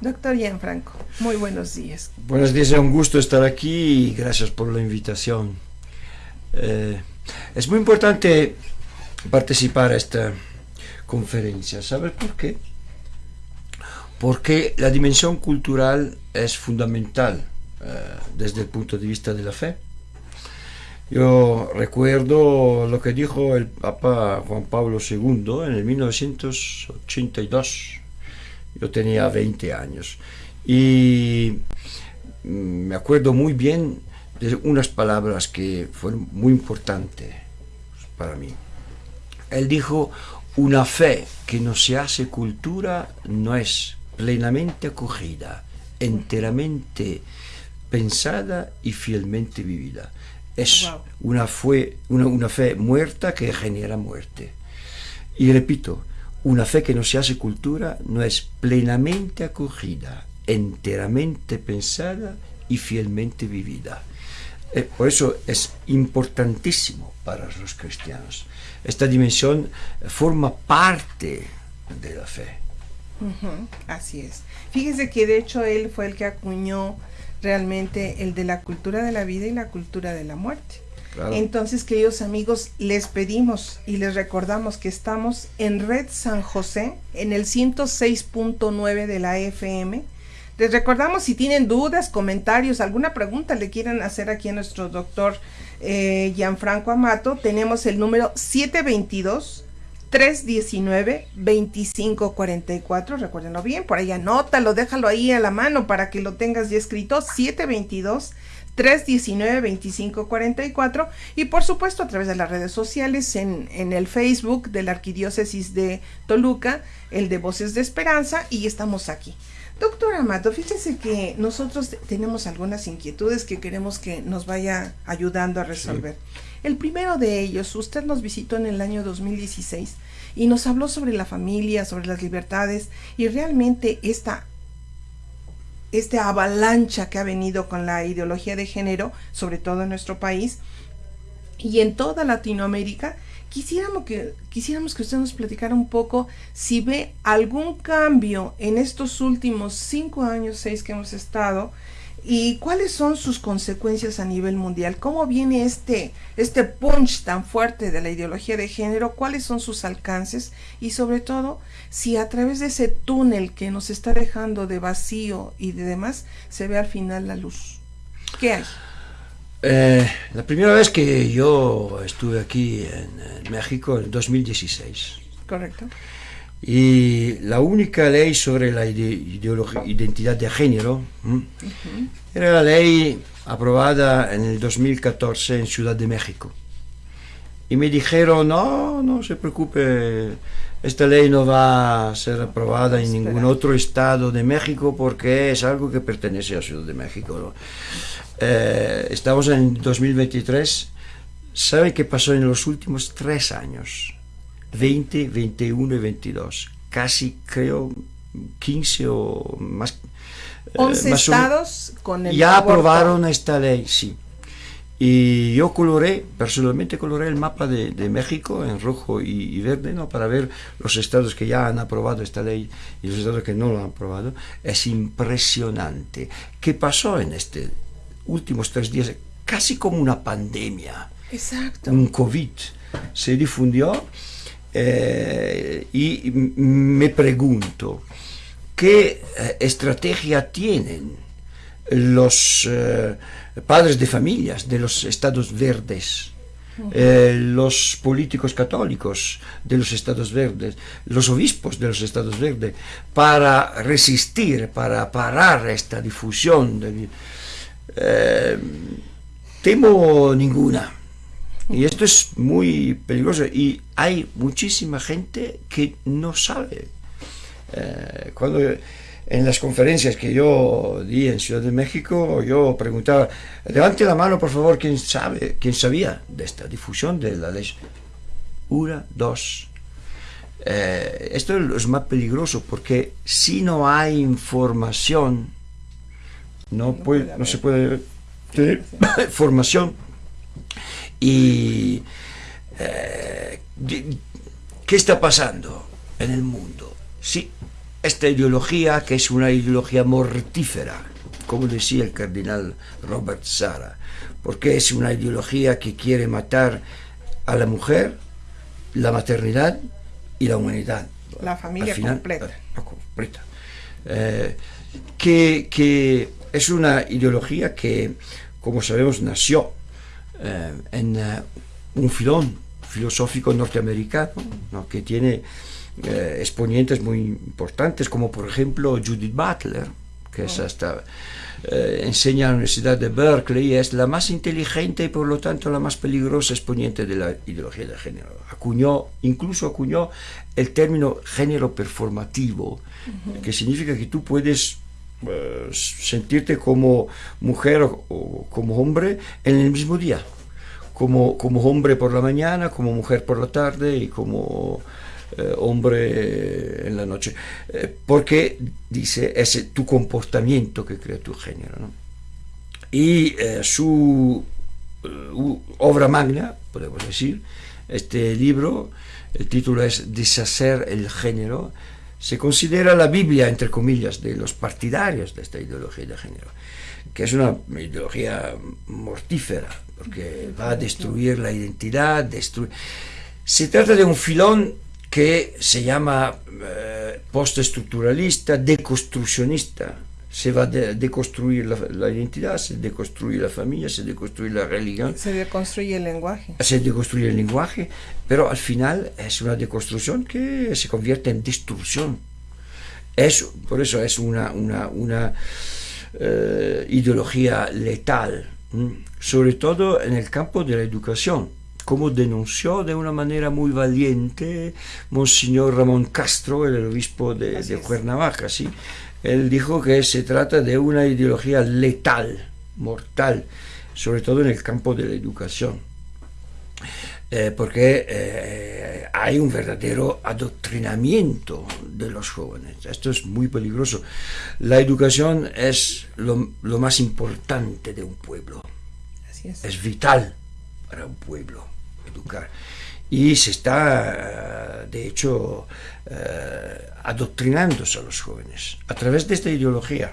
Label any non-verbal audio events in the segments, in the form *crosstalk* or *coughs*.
Doctor Gianfranco, muy buenos días. Buenos días, es un gusto estar aquí y gracias por la invitación. Eh, es muy importante participar a esta conferencia. ¿Sabes por qué? Porque la dimensión cultural es fundamental eh, desde el punto de vista de la fe. Yo recuerdo lo que dijo el Papa Juan Pablo II en el 1982. Yo tenía 20 años. Y me acuerdo muy bien de unas palabras que fueron muy importantes para mí. Él dijo, una fe que no se hace cultura no es plenamente acogida, enteramente pensada y fielmente vivida. Es una, una, fe muerta que genera muerte. Y repito, una fe que no se hace cultura no es plenamente acogida, enteramente pensada y fielmente vivida. Eh, por eso es importantísimo para los cristianos. Esta dimensión forma parte de la fe. así es. Fíjese que de hecho él fue el que acuñó realmente el de la cultura de la vida y la cultura de la muerte. Entonces, queridos amigos, les pedimos y les recordamos que estamos en Red San José, en el 106.9 de la FM. Les recordamos si tienen dudas, comentarios, alguna pregunta le quieran hacer aquí a nuestro doctor eh, Gianfranco Amato, tenemos el número 722 319-2544, recuérdenlo bien, por ahí anótalo, déjalo ahí a la mano para que lo tengas ya escrito, 722 319-2544 y por supuesto a través de las redes sociales en, en, el Facebook de la Arquidiócesis de Toluca, el de Voces de Esperanza y estamos aquí. Doctor Amato, fíjese que nosotros tenemos algunas inquietudes que queremos que nos vaya ayudando a resolver. El primero de ellos, usted nos visitó en el año 2016 y nos habló sobre la familia, sobre las libertades y realmente esta esta avalancha que ha venido con la ideología de género, sobre todo en nuestro país y en toda Latinoamérica, quisiéramos que, quisiéramos que usted nos platicara un poco si ve algún cambio en estos últimos cinco años, seis que hemos estado, ¿Y cuáles son sus consecuencias a nivel mundial? ¿Cómo viene este, este punch tan fuerte de la ideología de género? ¿Cuáles son sus alcances? Y sobre todo, si a través de ese túnel que nos está dejando de vacío y de demás, se ve al final la luz. ¿Qué hay? Eh, la primera vez que yo estuve aquí en, México, en 2016. Correcto. Y la única ley sobre la identidad de género era la ley aprobada en el 2014 en Ciudad de México. Y me dijeron, no, no se preocupe, esta ley no va a ser aprobada en ningún otro estado de México porque es algo que pertenece a Ciudad de México. Eh, estamos en 2023. ¿Sabe qué pasó en los últimos tres años? 20, 21 y 22. Casi creo 15 o más. 11 eh, estados con el Ya aprobaron esta ley, sí. Y yo coloré, personalmente coloré el mapa de, México en rojo y, verde, ¿no? Para ver los estados que ya han aprobado esta ley y los estados que no lo han aprobado. Es impresionante. ¿Qué pasó en estos últimos tres días? Casi como una pandemia. Exacto. Un COVID. Se difundió eh, y me pregunto, ¿qué eh, estrategia tienen los eh, padres de familias de los estados verdes? los políticos católicos de los estados verdes, los obispos de los estados verdes, para resistir, para parar esta difusión. temo ninguna. Y esto es muy peligroso y hay muchísima gente que no sabe. Eh, cuando en las conferencias que yo di en Ciudad de México, yo preguntaba, levante la mano por favor, ¿quién sabe, quién sabía de esta difusión de la ley? Una, dos. Eh, esto es más peligroso porque si no hay información, no, puede, no se puede tener *laughs* formación y eh, ¿qué está pasando en el mundo? Si esta ideología que es una ideología mortífera, como decía el cardenal Robert Sara, porque es una ideología que quiere matar a la mujer, la maternidad y la humanidad. La familia completa. Eh, que, que, es una ideología que, como sabemos, nació eh, en eh, un filón filosófico norteamericano que tiene exponentes muy importantes, como por ejemplo Judith Butler, que es oh. hasta eh, enseña en la Universidad de Berkeley, es la más inteligente y por lo tanto la más peligrosa exponente de la ideología de género. Acuñó, incluso acuñó el término género performativo, que significa que tú puedes eh, sentirte como mujer o, como hombre en el mismo día. Como, como hombre por la mañana, como mujer por la tarde y como eh, hombre en la noche, eh, porque dice es tu comportamiento que crea tu género. Y eh, su obra magna, podemos decir, este libro, el título es Deshacer el género, se considera la Biblia, entre comillas, de los partidarios de esta ideología de género, que es una ideología mortífera, porque va a destruir la identidad, destruir... Se trata de un filón que se llama eh, postestructuralista, deconstruccionista. Se va a deconstruir la, identidad, se deconstruye la familia, se deconstruye la religión. Se deconstruye el lenguaje. Se deconstruye el lenguaje, pero al final es una deconstrucción que se convierte en destrucción. Eso, por eso es una, una, una eh, ideología letal, sobre todo en el campo de la educación como denunció de una manera muy valiente Monseñor Ramón Castro, el obispo de, de Cuernavaca. ¿sí? Él dijo que se trata de una ideología letal, mortal, sobre todo en el campo de la educación. Eh, porque eh, hay un verdadero adoctrinamiento de los jóvenes. Esto es muy peligroso. La educación es lo, lo más importante de un pueblo. Así es. es vital para un pueblo educar. Y se está, de hecho, eh, adoctrinándose a los jóvenes a través de esta ideología.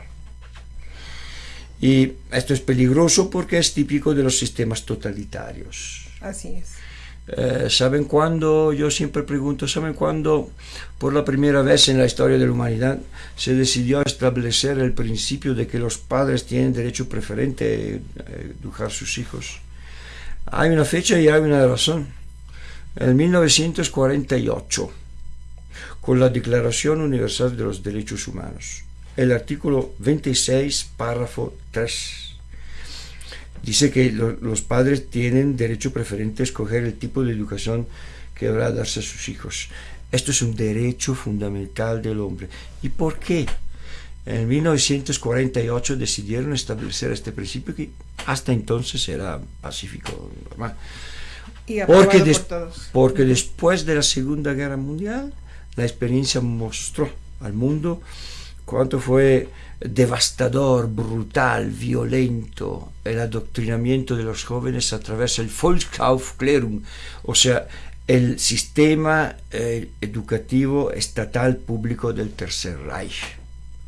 Y esto es peligroso porque es típico de los sistemas totalitarios. Así es. Eh, ¿Saben cuándo? Yo siempre pregunto, ¿saben cuándo por la primera vez en la historia de la humanidad se decidió establecer el principio de que los padres tienen derecho preferente a educar a sus hijos? Hay una fecha y hay una razón. En 1948, con la Declaración Universal de los Derechos Humanos, el artículo 26, párrafo 3, dice que los padres tienen derecho preferente a escoger el tipo de educación que habrá a darse a sus hijos. Esto es un derecho fundamental del hombre. ¿Y por qué? En 1948 decidieron establecer este principio que hasta entonces era pacífico normal. porque, porque después de la Segunda Guerra Mundial, la experiencia mostró al mundo cuánto fue devastador, brutal, violento el adoctrinamiento de los jóvenes a través del Volksaufklärung, o sea, el sistema eh, educativo estatal público del Tercer Reich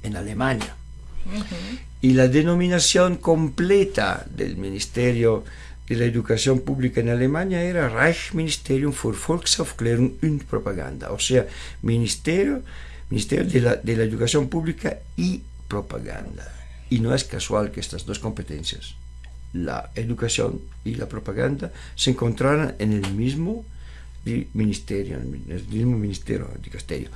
en Alemania. Y la denominación completa del Ministerio de la Educación Pública en Alemania era Reichsministerium für Volksaufklärung und Propaganda, o sea, Ministerio, Ministerio de la, de la Educación Pública y Propaganda. Y no es casual que estas dos competencias, la educación y la propaganda, se encontraran en el mismo ministerio, en el mismo ministerio, dicasterio.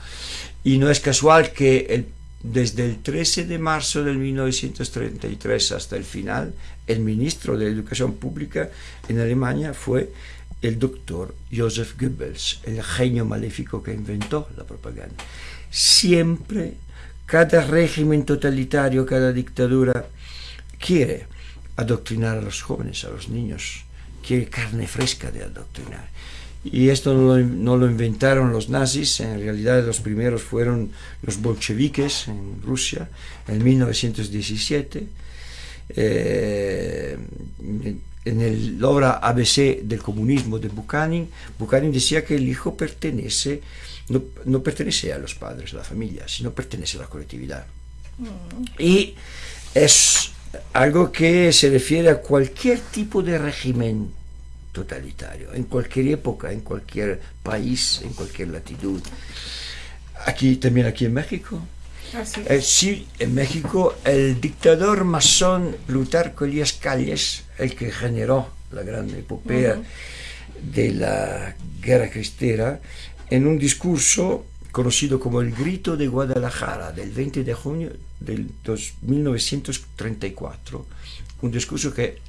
Y no es casual que el desde el 13 de marzo de 1933 hasta el final, el ministro de Educación Pública en Alemania fue el doctor Joseph Goebbels, el genio maléfico que inventó la propaganda. Siempre, cada régimen totalitario, cada dictadura quiere adoctrinar a los jóvenes, a los niños, quiere carne fresca de adoctrinar. Y esto no lo, inventaron los nazis, en realidad los primeros fueron los bolcheviques en Rusia en 1917. eh, en la obra ABC del comunismo de Buchanan, Buchanan decía que el hijo pertenece, no, no pertenece a los padres, a la familia, sino pertenece a la colectividad. Mm. Y es algo que se refiere a cualquier tipo de régimen totalitario, en cualquier época, en cualquier país, en cualquier latitud. Aquí, también aquí en México. Eh, sí, en México el dictador masón Plutarco Elías Calles, el que generó la gran epopea de la guerra cristera, en un discurso conocido como el Grito de Guadalajara del 20 de junio del 1934, un discurso que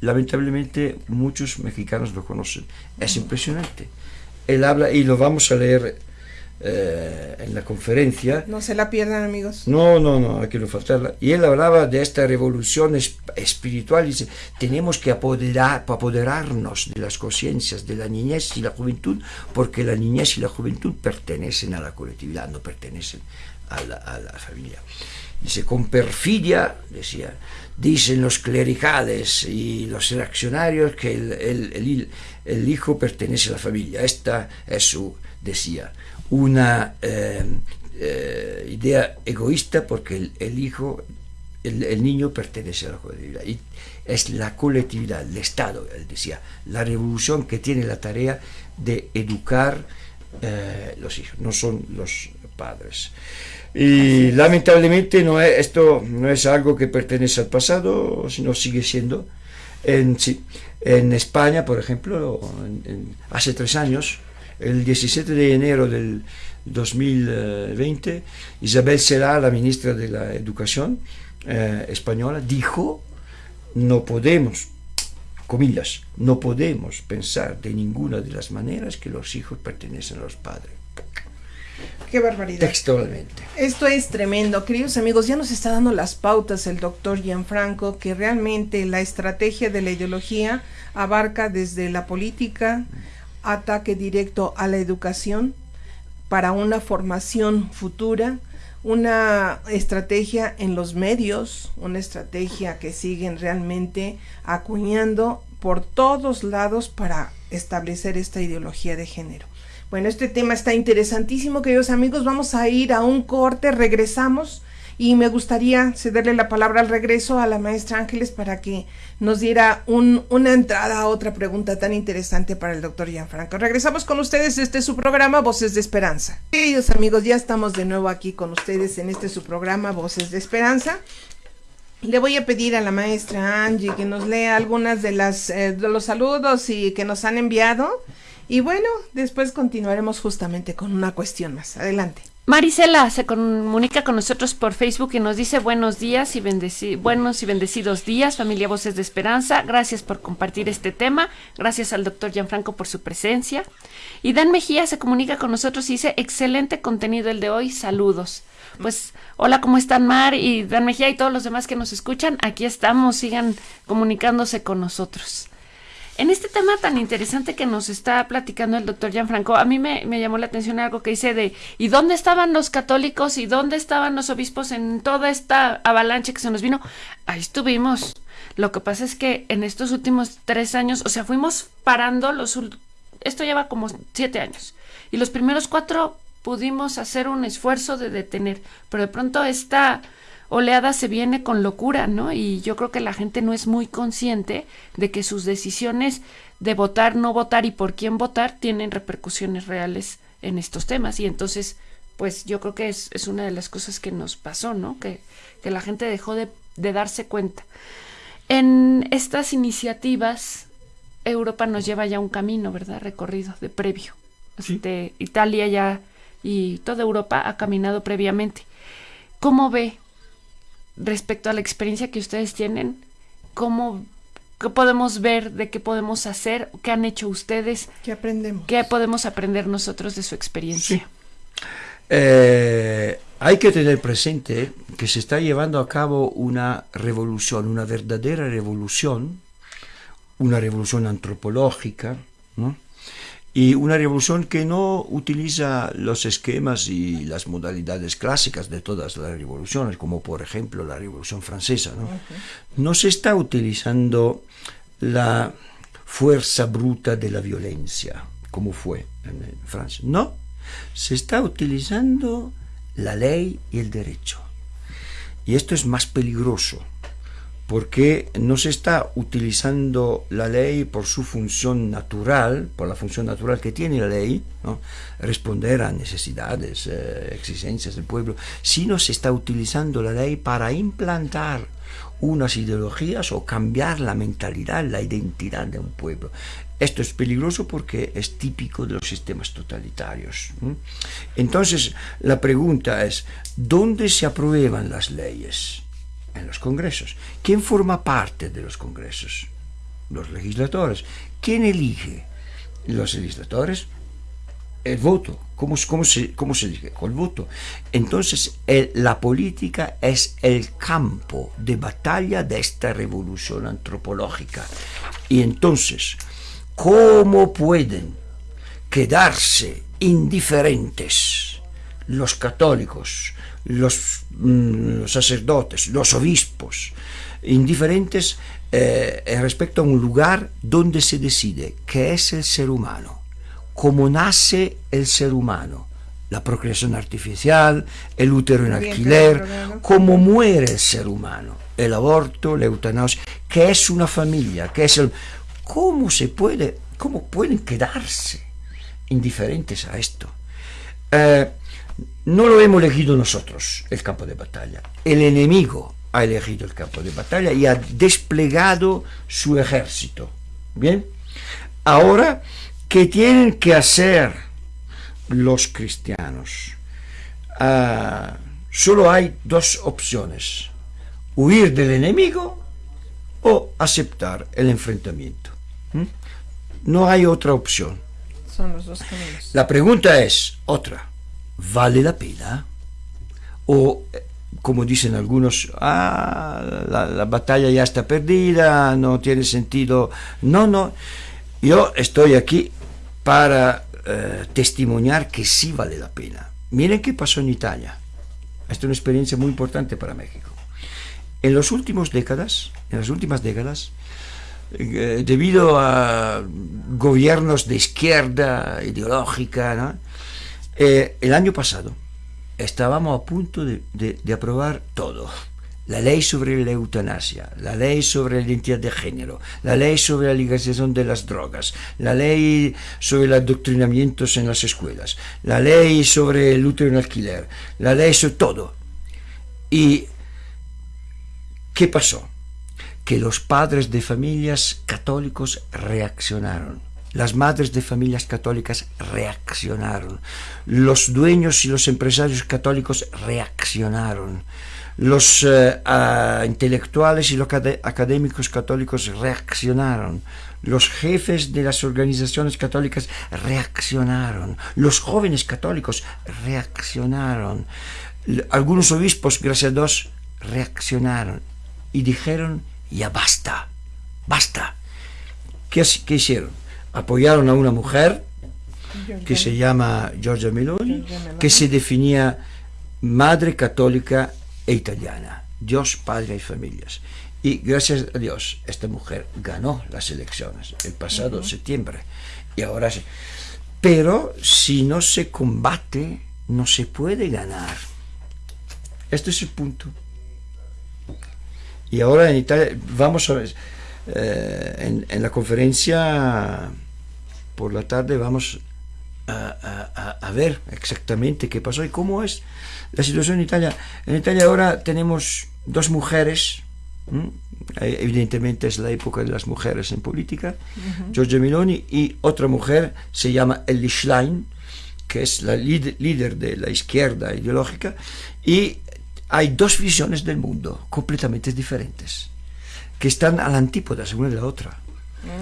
lamentablemente muchos mexicanos lo conocen. Es impresionante. Él habla, y lo vamos a leer eh, en la conferencia. No se la pierdan, amigos. No, no, no, hay que no faltarla. Y él hablaba de esta revolución espiritual. Dice, tenemos que apoderar, apoderarnos de las conciencias de la niñez y la juventud, porque la niñez y la juventud pertenecen a la colectividad, no pertenecen a la, a la familia. Dice, con perfidia, decía, dicen los clericales y los reaccionarios que el, el, hijo pertenece a la familia. Esta es su, decía, una eh, eh, idea egoísta porque el, hijo, el, niño pertenece a la colectividad. Es la colectividad, el Estado, él decía, la revolución que tiene la tarea de educar eh, los hijos, no son los padres. Y lamentablemente no es, esto no es algo que pertenece al pasado, sino sigue siendo. En, en España, por ejemplo, hace tres años, el 17 de enero del 2020, Isabel Será, la ministra de la Educación eh, española, dijo, no podemos, comillas, no podemos pensar de ninguna de las maneras que los hijos pertenecen a los padres. Qué barbaridad. Textualmente. Esto es tremendo. Queridos amigos, ya nos está dando las pautas el doctor Gianfranco, que realmente la estrategia de la ideología abarca desde la política, ataque directo a la educación, para una formación futura, una estrategia en los medios, una estrategia que siguen realmente acuñando por todos lados para establecer esta ideología de género. Bueno, este tema está interesantísimo, queridos amigos. Vamos a ir a un corte, regresamos y me gustaría cederle la palabra al regreso a la maestra Ángeles para que nos diera una entrada a otra pregunta tan interesante para el doctor Gianfranco. Regresamos con ustedes, este es su programa Voces de Esperanza. Queridos amigos, ya estamos de nuevo aquí con ustedes en este su programa Voces de Esperanza. Le voy a pedir a la maestra Angie que nos lea algunas de las eh, de los saludos y que nos han enviado y bueno, después continuaremos justamente con una cuestión más. Adelante. Marisela se comunica con nosotros por Facebook y nos dice buenos días y buenos y bendecidos días, familia Voces de Esperanza. Gracias por compartir este tema. Gracias al doctor Gianfranco por su presencia. Y Dan Mejía se comunica con nosotros y dice excelente contenido el de hoy. Saludos. Pues hola, ¿cómo están Mar y Dan Mejía y todos los demás que nos escuchan? Aquí estamos, sigan comunicándose con nosotros. En este tema tan interesante que nos está platicando el doctor Gianfranco, a mí me, llamó la atención algo que dice de ¿y dónde estaban los católicos y dónde estaban los obispos en toda esta avalancha que se nos vino? Ahí estuvimos. Lo que pasa es que en estos últimos tres años, o sea, fuimos parando los... Esto lleva como siete años. Y los primeros cuatro pudimos hacer un esfuerzo de detener, pero de pronto esta oleada se viene con locura, ¿no? Y yo creo que la gente no es muy consciente de que sus decisiones de votar, no votar y por quién votar tienen repercusiones reales en estos temas. Y entonces, pues yo creo que es, es una de las cosas que nos pasó, ¿no? Que, que la gente dejó de, de darse cuenta. En estas iniciativas, Europa nos lleva ya un camino, ¿verdad? Recorrido de previo. Este, Italia ya y toda Europa ha caminado previamente. ¿Cómo ve respecto a la experiencia que ustedes tienen, cómo qué podemos ver, de qué podemos hacer, qué han hecho ustedes, qué aprendemos, qué podemos aprender nosotros de su experiencia. Eh, hay que tener presente que se está llevando a cabo una revolución, una verdadera revolución, una revolución antropológica, y una revolución que no utiliza los esquemas y las modalidades clásicas de todas las revoluciones, como por ejemplo la Revolución Francesa. No, no se está utilizando la fuerza bruta de la violencia, como fue en Francia. No, se está utilizando la ley y el derecho. Y esto es más peligroso porque no se está utilizando la ley por su función natural, por la función natural que tiene la ley, responder a necesidades, eh, exigencias del pueblo, sino se está utilizando la ley para implantar unas ideologías o cambiar la mentalidad, la identidad de un pueblo. Esto es peligroso porque es típico de los sistemas totalitarios. Entonces, la pregunta es, ¿dónde se aprueban las leyes? En los congresos. ¿Quién forma parte de los congresos? Los legisladores. ¿Quién elige? Los legisladores. El voto. ¿Cómo, cómo, se, cómo se elige? Con el voto. Entonces, la política es el campo de batalla de esta revolución antropológica. Y entonces, ¿Cómo pueden quedarse indiferentes los católicos, los, mm, sacerdotes, los obispos, indiferentes eh, respecto a un lugar donde se decide qué es el ser humano, cómo nace el ser humano, la procreación artificial, el útero en alquiler, cómo muere el ser humano, el aborto, la eutanasia, qué es una familia, qué es el ¿Cómo se puede, cómo pueden quedarse indiferentes a esto? Eh, no lo hemos elegido nosotros, el campo de batalla. El enemigo ha elegido el campo de batalla y ha desplegado su ejército. Bien, ahora, ¿qué tienen que hacer los cristianos? Ah, solo hay dos opciones, huir del enemigo o aceptar el enfrentamiento. ¿Mm? No hay otra opción. Son los dos caminos. La pregunta es otra. ¿Vale la pena? O, eh, como dicen algunos, ah, la, batalla ya está perdida, no tiene sentido. No, no. Yo estoy aquí para eh, testimoniar que sí vale la pena. Miren qué pasó en Italia. Esta es una experiencia muy importante para México. En las últimas décadas, en las últimas décadas, eh, debido a gobiernos de izquierda ideológica, eh, el año pasado estábamos a punto de, aprobar todo. La ley sobre la eutanasia, la ley sobre la identidad de género, la ley sobre la legalización de las drogas, la ley sobre los adoctrinamientos en las escuelas, la ley sobre el útero en alquiler, la ley sobre todo. ¿Y qué pasó? que los padres de familias católicos reaccionaron. Las madres de familias católicas reaccionaron. Los dueños y los empresarios católicos reaccionaron. Los eh, intelectuales y los académicos católicos reaccionaron. Los jefes de las organizaciones católicas reaccionaron. Los jóvenes católicos reaccionaron. Algunos obispos, gracias a Dios, reaccionaron y dijeron ya basta, basta. ¿Qué, hicieron? Apoyaron a una mujer que se llama Giorgia Meloni, que se definía madre católica e italiana, Dios, padre y familias. Y gracias a Dios, esta mujer ganó las elecciones el pasado septiembre. Y ahora sí. Pero si no se combate, no se puede ganar. Este es el punto. Y ahora en Italia vamos a ver, eh, en, la conferencia por la tarde vamos a, ver exactamente qué pasó y cómo es la situación en Italia. En Italia ahora tenemos dos mujeres, eh, evidentemente es la época de las mujeres en política, Giorgia Meloni y otra mujer se llama Ellie Schlein, que es la líder de la izquierda ideológica, y hay dos visiones del mundo completamente diferentes, que están a la antípoda una de la otra.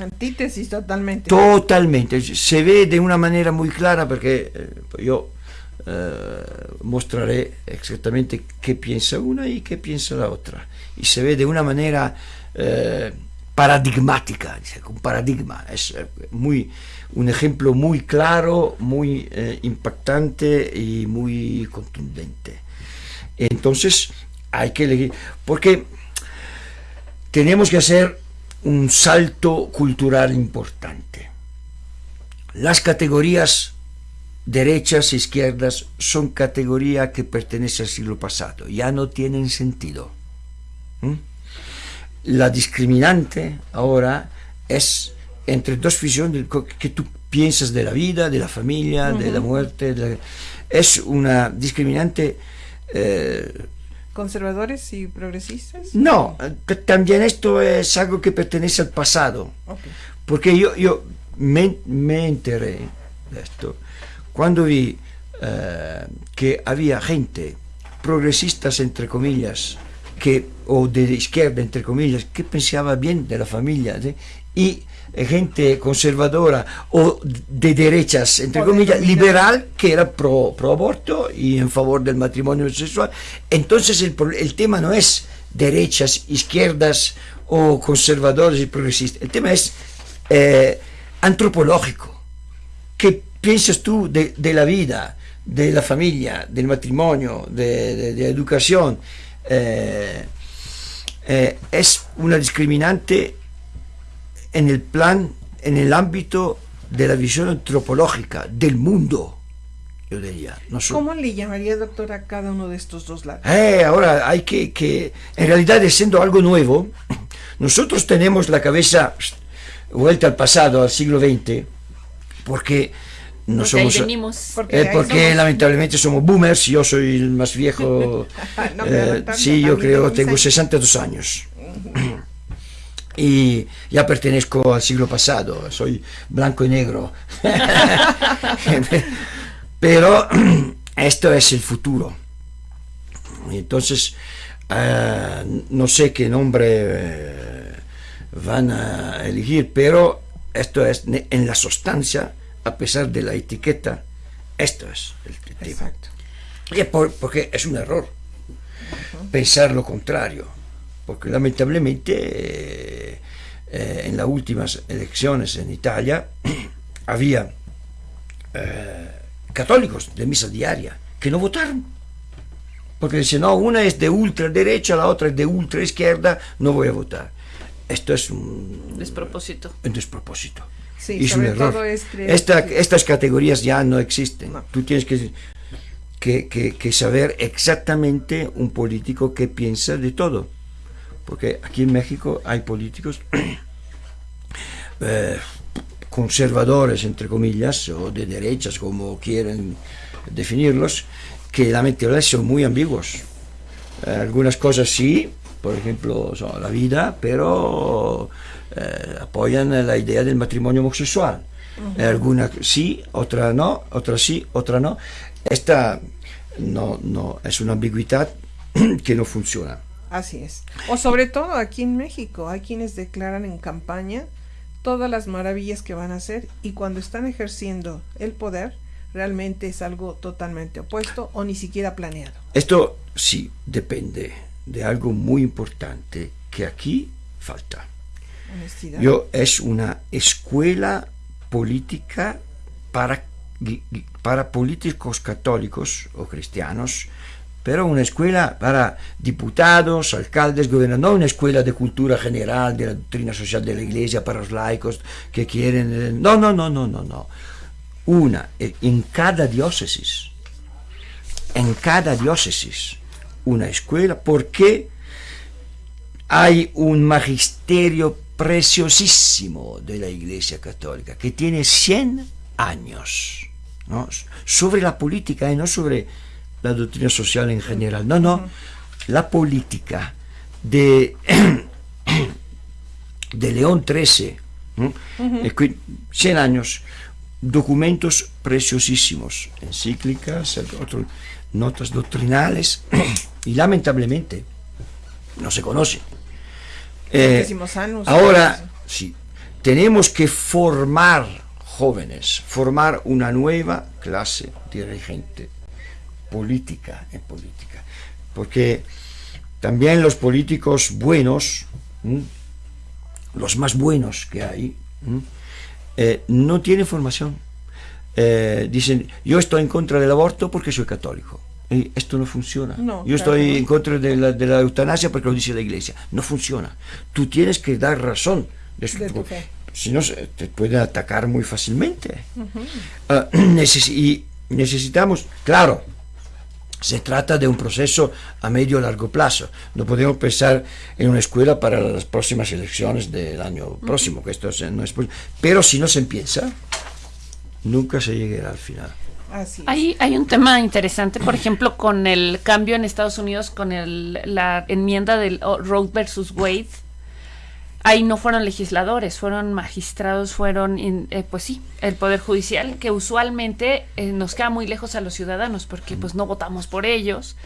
Antítesis totalmente. Totalmente. Se ve de una manera muy clara porque eh, yo eh, mostraré exactamente qué piensa una y qué piensa la otra. Y se ve de una manera eh, paradigmática, un paradigma, es muy, un ejemplo muy claro, muy impactante y muy contundente. Entonces hay que elegir, porque tenemos que hacer un salto cultural importante. Las categorías derechas e izquierdas son categorías que pertenecen al siglo pasado, ya no tienen sentido. ¿Mm? La discriminante ahora es entre dos visiones que tú piensas de la vida, de la familia, de la muerte. es una discriminante eh, ¿Conservadores y progresistas? No, también esto es algo que pertenece al pasado. Porque yo, yo me, enteré de esto cuando vi eh, que había gente, progresistas entre comillas, que, o de izquierda entre comillas, que pensaba bien de la familia y gente conservadora o de derechas, entre comillas, liberal, que era pro, pro, aborto y en favor del matrimonio sexual. Entonces el, el tema no es derechas, izquierdas o conservadores y progresistas. El tema es eh, antropológico. ¿Qué piensas tú de, de, la vida, de la familia, del matrimonio, de, de, educación? Eh, eh, es una discriminante en el plan, en el ámbito de la visión antropológica del mundo. Yo diría. ¿Cómo le llamaría, doctor, a cada uno de estos dos lados? Eh, ahora hay que, que, en realidad, siendo algo nuevo, nosotros tenemos la cabeza vuelta al pasado, al siglo XX, porque no somos porque, eh, lamentablemente somos boomers yo soy el más viejo *laughs* eh, sí yo creo tengo 62 años y ya pertenezco al siglo pasado, soy blanco y negro. *laughs* Pero *clears throat* esto es el futuro. Entonces, eh, no sé qué nombre eh, van a elegir, pero esto es en la sustancia, a pesar de la etiqueta, esto es el tema. Y porque es un error pensar lo contrario porque lamentablemente eh, eh, en las últimas elecciones en Italia *clears throat* había eh, católicos de misa diaria que no votaron. Porque decían, no, una es de ultraderecha, la otra es de ultraizquierda, no voy a votar. Esto es un despropósito. Un despropósito. Sí, es un error. estas categorías ya no existen. Tú tienes que, que, que saber exactamente un político que piensa de todo porque aquí en México hay políticos *clears throat* eh, conservadores, entre comillas, o de derechas, como quieren definirlos, que lamentablemente son muy ambiguos. Eh, algunas cosas sí, por ejemplo, son la vida, pero eh, apoyan la idea del matrimonio homosexual. algunas sí, otras no, otras sí, otras no. Esta no, no, es una ambigüedad *clears throat* que no funciona. Así es. O sobre todo aquí en México, hay quienes declaran en campaña todas las maravillas que van a hacer y cuando están ejerciendo el poder, realmente es algo totalmente opuesto o ni siquiera planeado. Esto sí depende de algo muy importante que aquí falta. Honestidad. Yo es una escuela política para, para políticos católicos o cristianos pero una escuela para diputados, alcaldes, gobernadores, no una escuela de cultura general, de la doctrina social de la iglesia para los laicos que quieren... Eh, no, no, no, no, no, no. Una, eh, en cada diócesis, en cada diócesis, una escuela, porque hay un magisterio preciosísimo de la iglesia católica que tiene 100 años sobre la política y no sobre la doctrina social en general. No, no, la política de, *clears throat* de León XIII, 100 años, documentos preciosísimos, encíclicas, notas doctrinales, *clears throat* y lamentablemente no se conoce. Eh, ahora, sí, tenemos que formar jóvenes, formar una nueva clase dirigente política en política. Porque también los políticos buenos, los más buenos que hay, eh, no tienen formación. Eh, dicen, yo estoy en contra del aborto porque soy católico. Y esto no funciona. yo estoy en contra de la, de la, eutanasia porque lo dice la iglesia. No funciona. Tú tienes que dar razón. De, Si no, te puede atacar muy fácilmente. Ah, *clears throat* y necesitamos, claro, se trata de un proceso a medio o largo plazo. No podemos pensar en una escuela para las próximas elecciones del año próximo, que esto no es Pero si no se empieza, nunca se llegará al final. Hay, hay un tema interesante, por ejemplo, con el cambio en Estados Unidos, con el, la enmienda del Roe versus Wade, ahí no fueron legisladores, fueron magistrados, fueron, eh, pues sí, el Poder Judicial, que usualmente eh, nos queda muy lejos a los ciudadanos porque pues no votamos por ellos.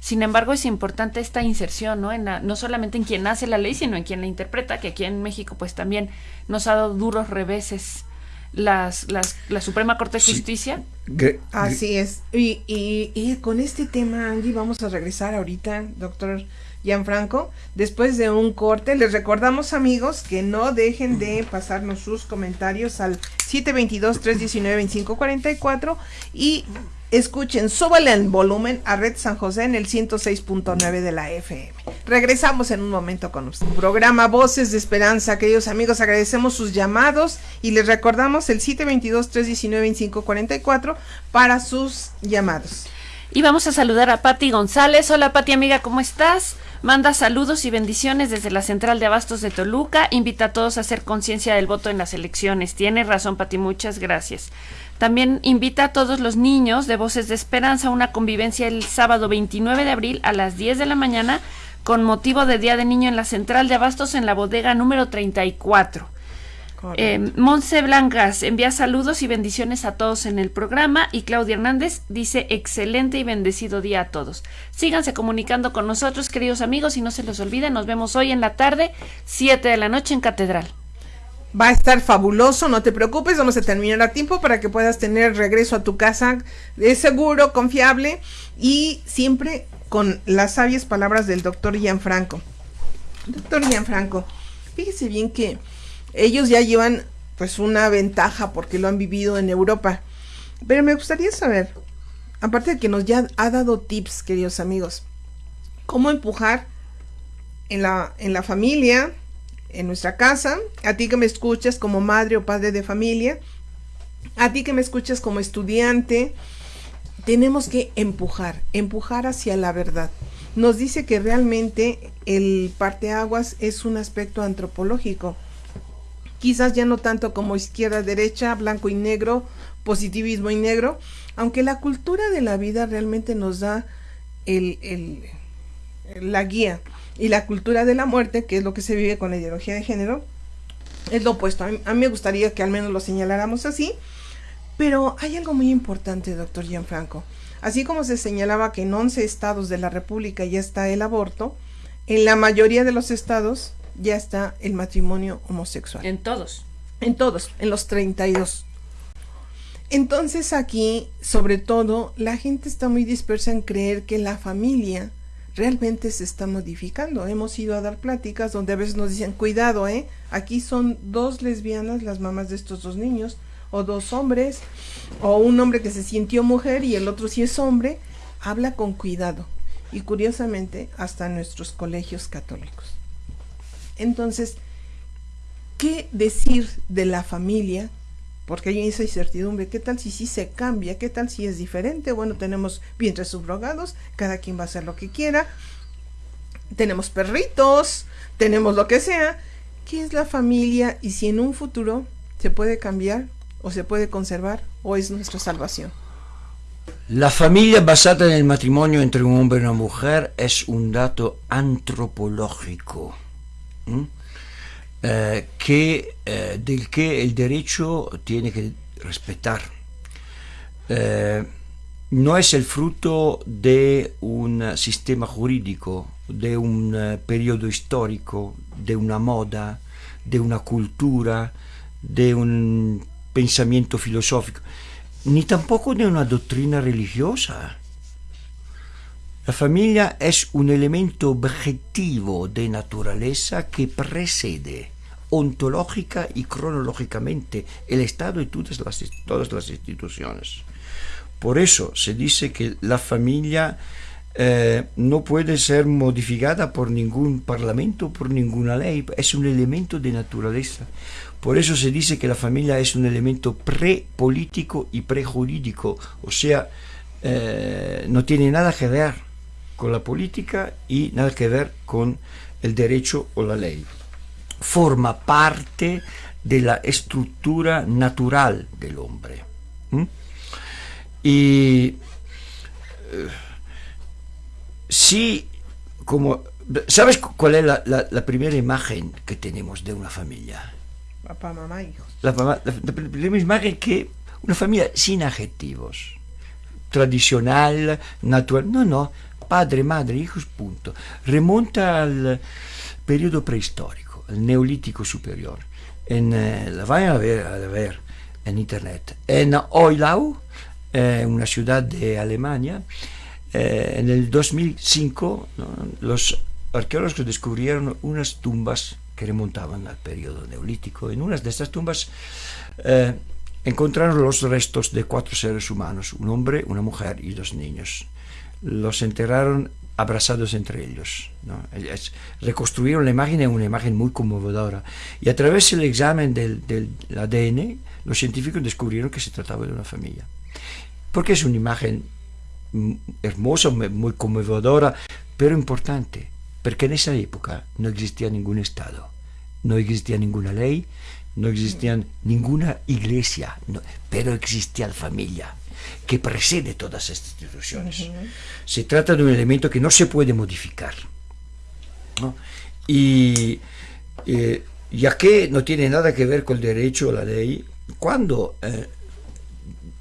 Sin embargo, es importante esta inserción, ¿no? En no solamente en quien hace la ley, sino en quien la interpreta, que aquí en México pues también nos ha dado duros reveses las, las, la Suprema Corte de Justicia. Así es. Y, y, y con este tema, Angie, vamos a regresar ahorita, doctor Gianfranco. Después de un corte, les recordamos amigos que no dejen de pasarnos sus comentarios al 722-319-2544 y escuchen, súbale el volumen a Red San José en el 106.9 de la FM. Regresamos en un momento con usted. Programa Voces de Esperanza, queridos amigos, agradecemos sus llamados y les recordamos el 722-319-2544 para sus llamados. Y vamos a saludar a Patti González. Hola Patti amiga, ¿cómo estás? Manda saludos y bendiciones desde la Central de Abastos de Toluca. Invita a todos a hacer conciencia del voto en las elecciones. Tiene razón, Pati, muchas gracias. También invita a todos los niños de Voces de Esperanza a una convivencia el sábado 29 de abril a las 10 de la mañana con motivo de Día de Niño en la Central de Abastos en la bodega número 34. Eh, Monse Blancas envía saludos y bendiciones a todos en el programa y Claudia Hernández dice excelente y bendecido día a todos. Síganse comunicando con nosotros, queridos amigos, y no se los olviden, nos vemos hoy en la tarde, 7 de la noche en Catedral. Va a estar fabuloso, no te preocupes, vamos a terminar a tiempo para que puedas tener regreso a tu casa de seguro, confiable y siempre con las sabias palabras del doctor Gianfranco. Doctor Gianfranco, fíjese bien que ellos ya llevan pues una ventaja porque lo han vivido en Europa. Pero me gustaría saber, aparte de que nos ya ha dado tips, queridos amigos, cómo empujar en la, en la familia, en nuestra casa, a ti que me escuchas como madre o padre de familia, a ti que me escuchas como estudiante, tenemos que empujar, empujar hacia la verdad. Nos dice que realmente el parteaguas es un aspecto antropológico quizás ya no tanto como izquierda, derecha, blanco y negro, positivismo y negro, aunque la cultura de la vida realmente nos da el, la guía y la cultura de la muerte, que es lo que se vive con la ideología de género, es lo opuesto. A mí, me gustaría que al menos lo señaláramos así, pero hay algo muy importante, doctor Gianfranco. Así como se señalaba que en 11 estados de la República ya está el aborto, en la mayoría de los estados ya está el matrimonio homosexual. En todos. En todos, en los 32. Entonces aquí, sobre todo, la gente está muy dispersa en creer que la familia realmente se está modificando. Hemos ido a dar pláticas donde a veces nos dicen, cuidado, ¿eh? Aquí son dos lesbianas, las mamás de estos dos niños, o dos hombres, o un hombre que se sintió mujer y el otro sí es hombre. Habla con cuidado. Y curiosamente, hasta nuestros colegios católicos. Entonces, ¿qué decir de la familia? Porque hay esa incertidumbre. ¿Qué tal si sí se cambia? ¿Qué tal si es diferente? Bueno, tenemos vientres subrogados, cada quien va a hacer lo que quiera. Tenemos perritos, tenemos lo que sea. ¿Qué es la familia y si en un futuro se puede cambiar o se puede conservar o es nuestra salvación? La familia basada en el matrimonio entre un hombre y una mujer es un dato antropológico eh, que, eh, del que el derecho tiene que respetar. Eh, no es el fruto de un sistema jurídico, de un periodo histórico, de una moda, de una cultura, de un pensamiento filosófico, ni tampoco de una doctrina religiosa. La familia es un elemento objetivo de naturaleza que precede ontológica y cronológicamente el Estado y todas las, todas las instituciones. Por eso se dice que la familia eh, no puede ser modificada por ningún parlamento, por ninguna ley, es un elemento de naturaleza. Por eso se dice que la familia es un elemento pre-político y pre-jurídico, o sea, eh, no tiene nada que ver con la política y nada que ver con el derecho o la ley. Forma parte de la estructura natural del hombre. Y eh, como... ¿Sabes cuál es la, primera imagen que tenemos de una familia? Papá, mamá, hijos. La, la primera imagen que una familia sin adjetivos. Tradicional, natural. No, no. Padre, madre, hijos, punto. Remonta al periodo prehistórico, al neolítico superior. En, eh, la vayan a ver, en internet. En Oilau, eh, una ciudad de Alemania, eh, en el 2005 los arqueólogos descubrieron unas tumbas que remontaban al periodo neolítico. En unas de estas tumbas encontraron los restos de cuatro seres humanos, un hombre, una mujer y dos niños. Los enterraron abrazados entre ellos. reconstruyeron la imagen en una imagen muy conmovedora. Y a través del examen del, del ADN, los científicos descubrieron que se trataba de una familia. Porque es una imagen hermosa, muy conmovedora, pero importante, porque en esa época no existía ningún Estado, no existía ninguna ley, no existía ninguna iglesia, pero existía la familia, que precede todas estas instituciones. Se trata de un elemento que no se puede modificar. Y eh, ya que no tiene nada que ver con el derecho o la ley, cuando eh,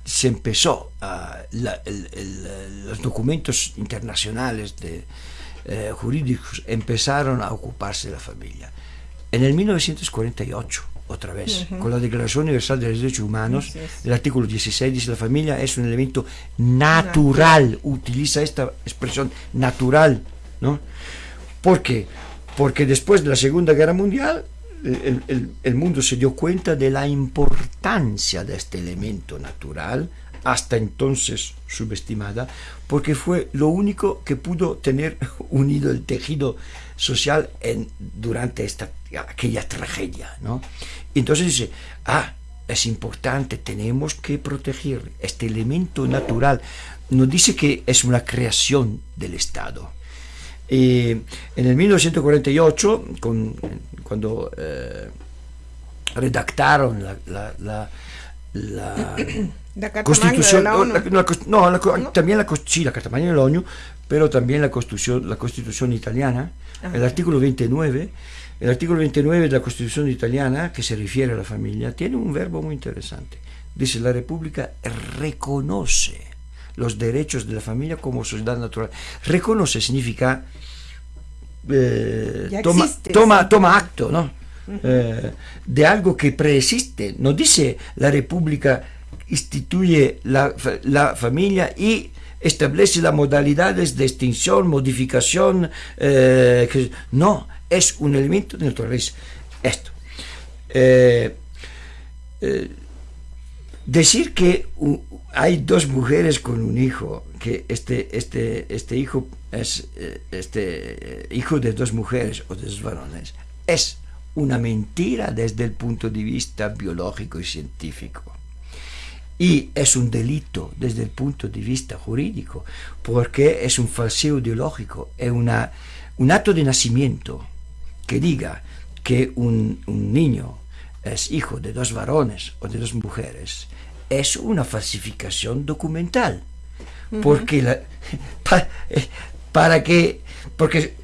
se empezó, a los documentos internacionales de, eh, jurídicos empezaron a ocuparse de la familia. En el 1948, otra vez, con la Declaración Universal de los Derechos Humanos, el artículo 16 dice la familia es un elemento natural, utiliza esta expresión natural, ¿no? ¿Por qué? Porque después de la Segunda Guerra Mundial el, mundo se dio cuenta de la importancia de este elemento natural, hasta entonces subestimada, porque fue lo único que pudo tener *laughs* unido el tejido social en, durante esta, aquella tragedia. ¿no? Entonces dice, ah, es importante, tenemos que proteger este elemento natural. No dice que es una creación del Estado. en el 1948, con cuando eh, redactaron la, la, la, *coughs* Constitución, no, también la, sí, la Carta Magna de la ONU, pero también la Constitución, la Constitución italiana, el artículo 29, el artículo 29 de la Constitución italiana, que se refiere a la familia, tiene un verbo muy interesante. Dice, la República reconoce los derechos de la familia como sociedad natural. Reconoce significa eh, toma, toma, toma, acto ¿no? Eh, de algo que preexiste. No dice la República instituye la, la familia y establece las modalidades de extinción, modificación, eh, que, no, es un elemento de naturaleza. Esto. decir que hay dos mujeres con un hijo, que este, este, este hijo es eh, este, eh, hijo de dos mujeres o de dos varones, es una mentira desde el punto de vista biológico y científico. Y es un delito desde el punto de vista jurídico, porque es un falseo ideológico, es una, un acto de nacimiento que diga que un, un niño es hijo de dos varones o de dos mujeres, es una falsificación documental. Porque la, *laughs* eh, para que, porque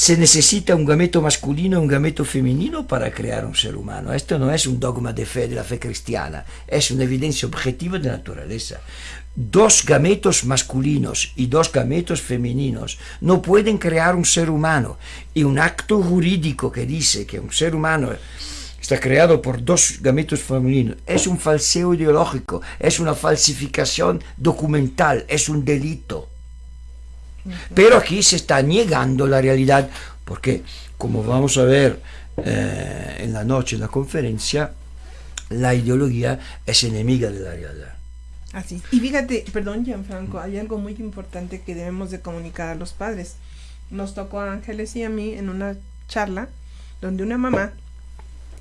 se necesita un gameto masculino y un gameto femenino para crear un ser humano. Esto no es un dogma de fe de la fe cristiana, es una evidencia objetiva de naturaleza. Dos gametos masculinos y dos gametos femeninos no pueden crear un ser humano. Y un acto jurídico que dice que un ser humano está creado por dos gametos femeninos es un falseo ideológico, es una falsificación documental, es un delito. Pero aquí se está negando la realidad, porque como vamos a ver eh, en la noche en la conferencia, la ideología es enemiga de la realidad. Así. Y fíjate, perdón, Gianfranco, hay algo muy importante que debemos de comunicar a los padres. Nos tocó a Ángeles y a mí en una charla donde una mamá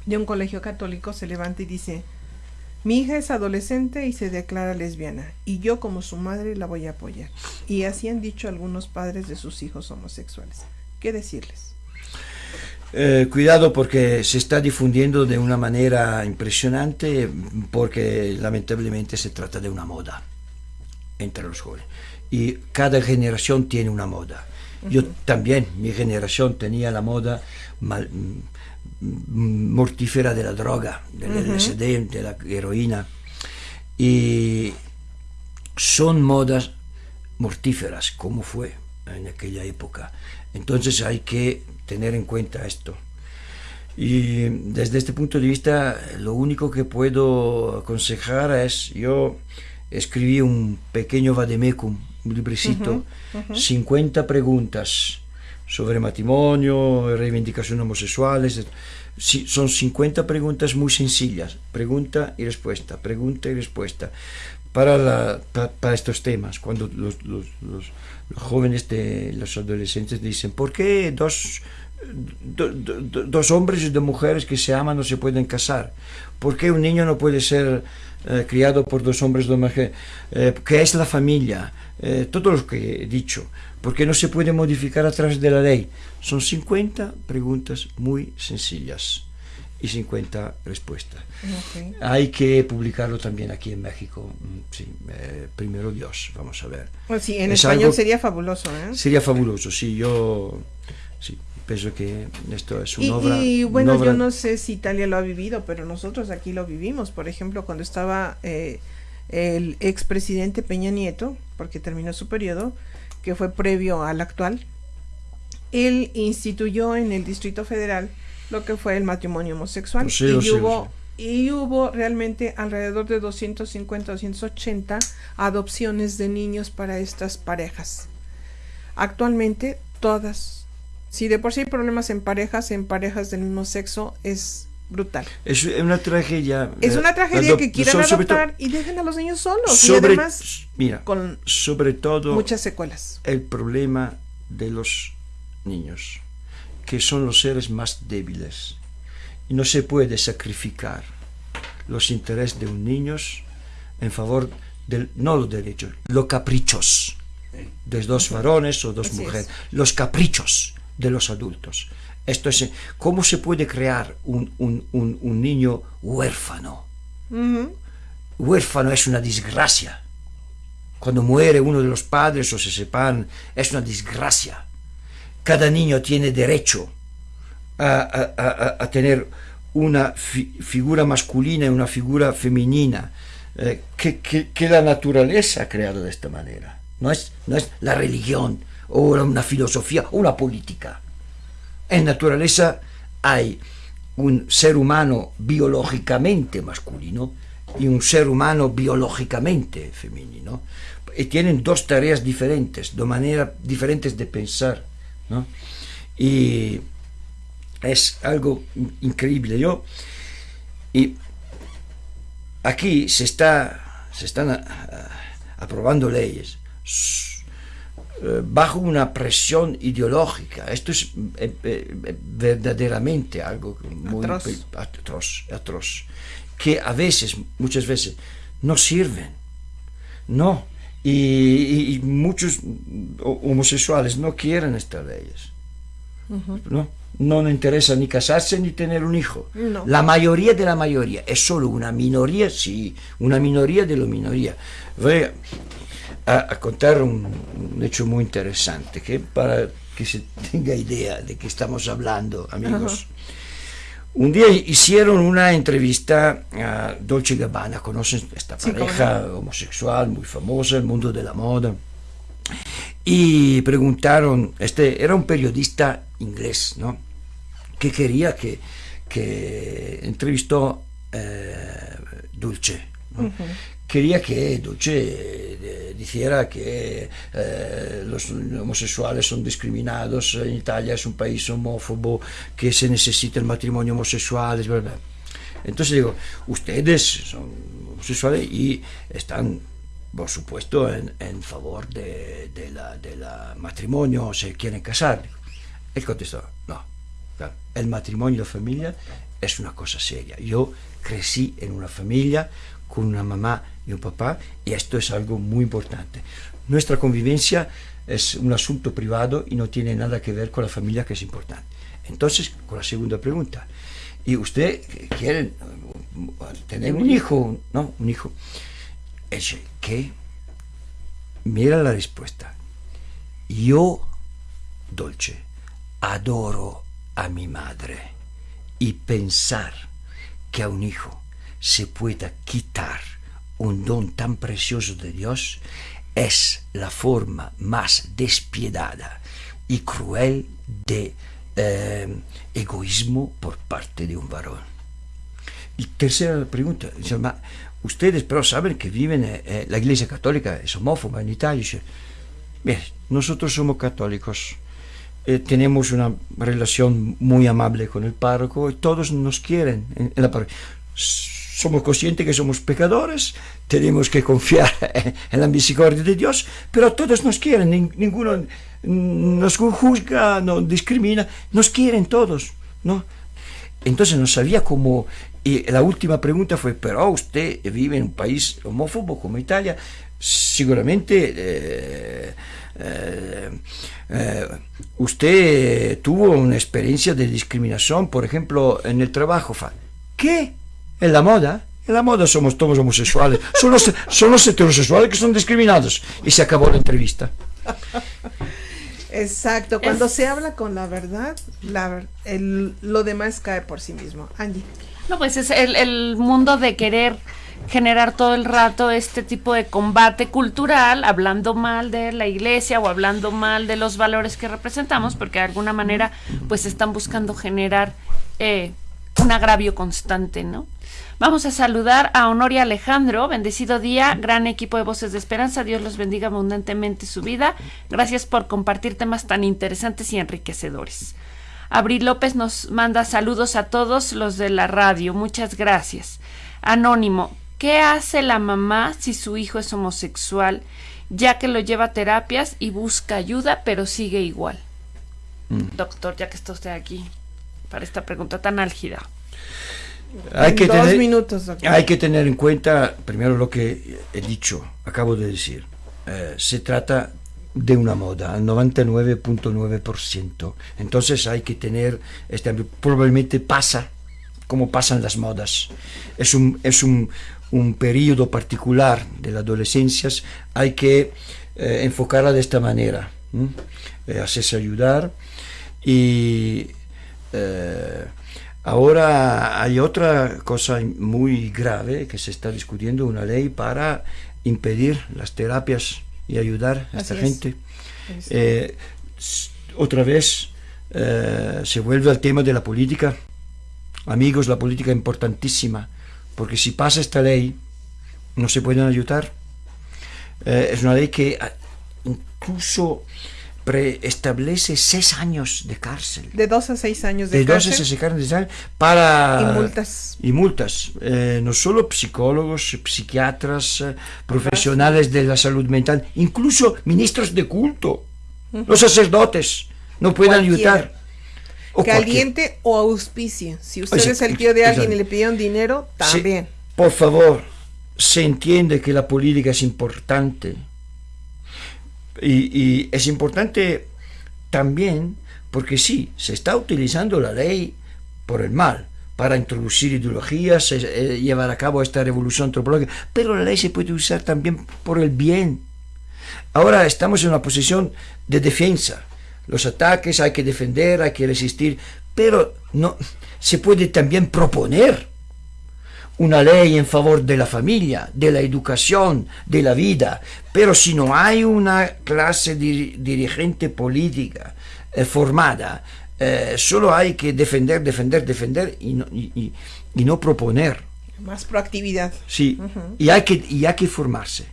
de un colegio católico se levanta y dice, mi hija es adolescente y se declara lesbiana, y yo como su madre la voy a apoyar. Y así han dicho algunos padres de sus hijos homosexuales. ¿Qué decirles? Eh, cuidado porque se está difundiendo de una manera impresionante porque lamentablemente se trata de una moda entre los jóvenes. Y cada generación tiene una moda. Yo también, mi generación tenía la moda mal, mortífera de la droga, del LSD, de la heroína. Y son modas mortíferas, como fue en aquella época. Entonces hay que tener en cuenta esto. Y desde este punto de vista, lo único que puedo aconsejar es, yo escribí un pequeño vademecum, un librecito, 50 preguntas sobre matrimonio, reivindicación homosexuales. son 50 preguntas muy sencillas, pregunta y respuesta, pregunta y respuesta, para, para, estos temas. Cuando los, los, los, jóvenes, de, los adolescentes dicen, ¿por qué dos, dos hombres y dos mujeres que se aman no se pueden casar? ¿Por qué un niño no puede ser eh, criado por dos hombres y dos mujeres? Eh, ¿Qué es la familia? Eh, todo lo que he dicho porque no se puede modificar a través de la ley. Son 50 preguntas muy sencillas y 50 respuestas. Hay que publicarlo también aquí en México. Mm, sí, eh, primero Dios, vamos a ver. Pues sí, en español sería fabuloso. ¿eh? Sería fabuloso, sí, yo sí, pienso que esto es una y, obra. Y bueno, yo no sé si Italia lo ha vivido, pero nosotros aquí lo vivimos. Por ejemplo, cuando estaba eh, el expresidente Peña Nieto, porque terminó su periodo, que fue previo al actual, él instituyó en el Distrito Federal lo que fue el matrimonio homosexual pues y, hubo, y hubo realmente alrededor de 250, 280 adopciones de niños para estas parejas. Actualmente todas, si de por sí hay problemas en parejas, en parejas del mismo sexo, es brutal. Es una tragedia. Es una tragedia que quieran adoptar y dejen a los niños solos. y además, mira, con sobre todo muchas secuelas. El problema de los niños, que son los seres más débiles. Y no se puede sacrificar los intereses de un niño en favor del, no los derechos, los caprichos de dos varones o dos mujeres, los caprichos de los adultos. Esto es, ¿cómo se puede crear un, niño huérfano? Huérfano es una desgracia. Cuando muere uno de los padres o se separan, es una desgracia. Cada niño tiene derecho a, tener una figura masculina y una figura femenina eh, que, la naturaleza ha creado de esta manera. No es, no es la religión o una filosofía o una política. En naturaleza hay un ser humano biológicamente masculino y un ser humano biológicamente femenino. Y tienen dos tareas diferentes, dos maneras diferentes de pensar. Y es algo increíble. Yo, y aquí se, está, se están ah, aprobando leyes bajo una presión ideológica. Esto es eh, eh, verdaderamente algo muy atroz. atroz, que a veces, muchas veces, no sirven. No. Y, muchos homosexuales no quieren estas leyes. ¿no? no le interesa ni casarse ni tener un hijo. La mayoría de la mayoría es solo una minoría, sí, una minoría de la minoría. Voy a, contar un, hecho muy interesante, que para que se tenga idea de qué estamos hablando, amigos. Un día hicieron una entrevista a Dolce Gabbana, conocen esta pareja homosexual muy famosa, el mundo de la moda, y preguntaron, este era un periodista inglés, ¿no? Que quería que, que entrevistó eh, Dulce, quería que eh, dijera que eh, los homosexuales son discriminados, en Italia es un país homófobo, que se necesita el matrimonio homosexual, verdad. Entonces digo, ustedes son homosexuales y están, por supuesto, en, favor de, la, de la matrimonio, se quieren casar. Él contestó, no, el matrimonio y la familia es una cosa seria. Yo crecí en una familia con una mamá y un papá y esto es algo muy importante. Nuestra convivencia es un asunto privado y no tiene nada que ver con la familia que es importante. Entonces, con la segunda pregunta, ¿y usted quiere tener un hijo? ¿No? Un hijo. Es que, mira la respuesta. Yo, Dolce, adoro a mi madre y pensar que a un hijo se pueda quitar un don tan precioso de Dios es la forma más despiadada y cruel de eh, egoísmo por parte de un varón. Y tercera pregunta, ustedes pero saben que viven, eh, eh, la Iglesia Católica es homófoba en Italia. Bien, nosotros somos católicos, tenemos una relación muy amable con el párroco y todos nos quieren en, la parroquia somos conscientes que somos pecadores, tenemos que confiar *laughs* en la misericordia de Dios, pero todos nos quieren, ninguno nos juzga, no discrimina, nos quieren todos, ¿no? Entonces no sabía cómo, y la última pregunta fue, pero usted vive en un país homófobo como Italia, seguramente eh, eh, eh, usted tuvo una experiencia de discriminación, por ejemplo, en el trabajo. ¿Qué? En la moda, en la moda somos todos homosexuales. *laughs* Son los, son los heterosexuales que son discriminados. Y se acabó la entrevista. Exacto, cuando se habla con la verdad, la, el, lo demás cae por sí mismo. Angie. No, pues es el, el mundo de querer generar todo el rato este tipo de combate cultural, hablando mal de la iglesia o hablando mal de los valores que representamos, porque de alguna manera pues están buscando generar eh, un agravio constante, ¿no? Vamos a saludar a Honoria Alejandro, bendecido día, gran equipo de Voces de Esperanza, Dios los bendiga abundantemente su vida. Gracias por compartir temas tan interesantes y enriquecedores. Abril López nos manda saludos a todos los de la radio, muchas gracias. Anónimo, ¿qué hace la mamá si su hijo es homosexual, ya que lo lleva a terapias y busca ayuda, pero sigue igual? Mm. Doctor, ya que está usted aquí para esta pregunta tan álgida hay que tener, minutos. Hay que tener en cuenta primero lo que he dicho, acabo de decir. Eh, se trata de una moda, al 99.9%. Entonces hay que tener, este, probablemente pasa como pasan las modas. Es un, es un, un periodo particular de la adolescencia, hay que eh, enfocarla de esta manera, eh, hacerse ayudar y Ahora hay otra cosa muy grave que se está discutiendo, una ley para impedir las terapias y ayudar a esta gente. Eh, otra vez eh, se vuelve al tema de la política. Amigos, la política es importantísima, porque si pasa esta ley, no se pueden ayudar. Eh, es una ley que ah, incluso preestablece seis años de cárcel. De dos a seis años de, de cárcel. De dos a seis años de cárcel para... Y multas. Y multas. Eh, no solo psicólogos, psiquiatras, eh, profesionales de la salud mental, incluso ministros de culto, los sacerdotes, no pueden ayudar. O Caliente o auspicio. Si usted es el tío de alguien y le pidieron dinero, también. por favor, se entiende que la política es importante y, es importante también porque sí, se está utilizando la ley por el mal, para introducir ideologías, eh, llevar a cabo esta revolución antropológica, pero la ley se puede usar también por el bien. Ahora estamos en una posición de defensa. Los ataques hay que defender, hay que resistir, pero no se puede también proponer una ley en favor de la familia, de la educación, de la vida, pero si no hay una clase dirigente política eh, formada, eh, solo hay que defender, defender, defender y no, y, no proponer Más proactividad. Sí, y, hay que, y hay que formarse.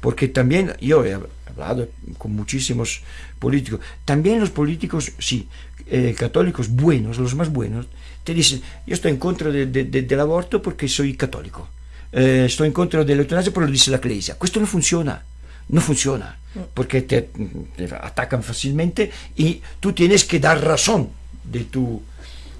Porque también yo he hablado con muchísimos políticos. También los políticos, sí, eh, católicos buenos, los más buenos, te dicen, yo estoy en contra de, de, de, del aborto porque soy católico. Eh, estoy en contra dell'eutanasia porque lo dice la iglesia. Questo non funziona. No funciona, porque te, te, atacan fácilmente y tú tienes que dar razón de tu,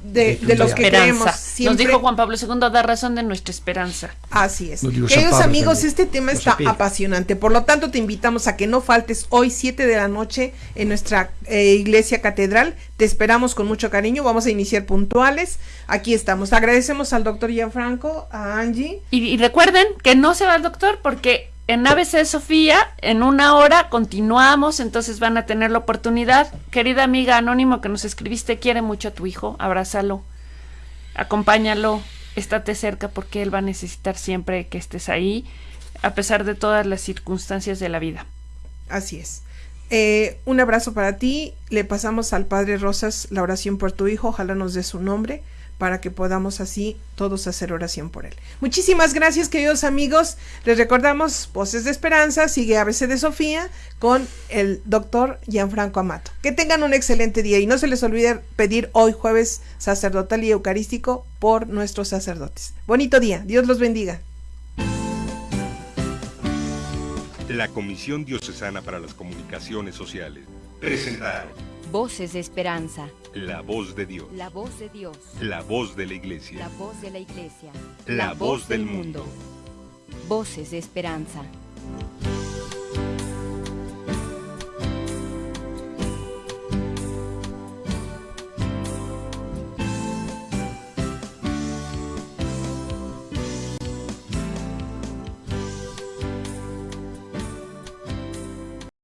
de, de, lo que creemos. Siempre. Nos dijo Juan Pablo II, da razón de nuestra esperanza. Así es. Queridos Pablo, amigos, también. este tema está apasionante. Por lo tanto, te invitamos a que no faltes hoy 7 de la noche en nuestra eh, iglesia catedral. Te esperamos con mucho cariño. Vamos a iniciar puntuales. Aquí estamos. Agradecemos al doctor Gianfranco, a Angie. Y, y recuerden que no se va el doctor porque en ABC Sofía, en una hora continuamos, entonces van a tener la oportunidad. Querida amiga anónimo que nos escribiste, quiere mucho a tu hijo, abrázalo, acompáñalo, estate cerca porque él va a necesitar siempre que estés ahí, a pesar de todas las circunstancias de la vida. Así es. Eh, un abrazo para ti. Le pasamos al Padre Rosas la oración por tu hijo. Ojalá nos dé su nombre para que podamos así todos hacer oración por él. Muchísimas gracias, queridos amigos. Les recordamos Voces de Esperanza, sigue ABC de Sofía con el doctor Gianfranco Amato. Que tengan un excelente día y no se les olvide pedir hoy jueves sacerdotal y eucarístico por nuestros sacerdotes. Bonito día, Dios los bendiga. La Comisión Diocesana para las Comunicaciones Sociales presentaron Voces de Esperanza. La voz de Dios. La voz de Dios. La voz de la Iglesia. La voz de la Iglesia. La, la voz, voz del mundo. mundo. Voces de Esperanza.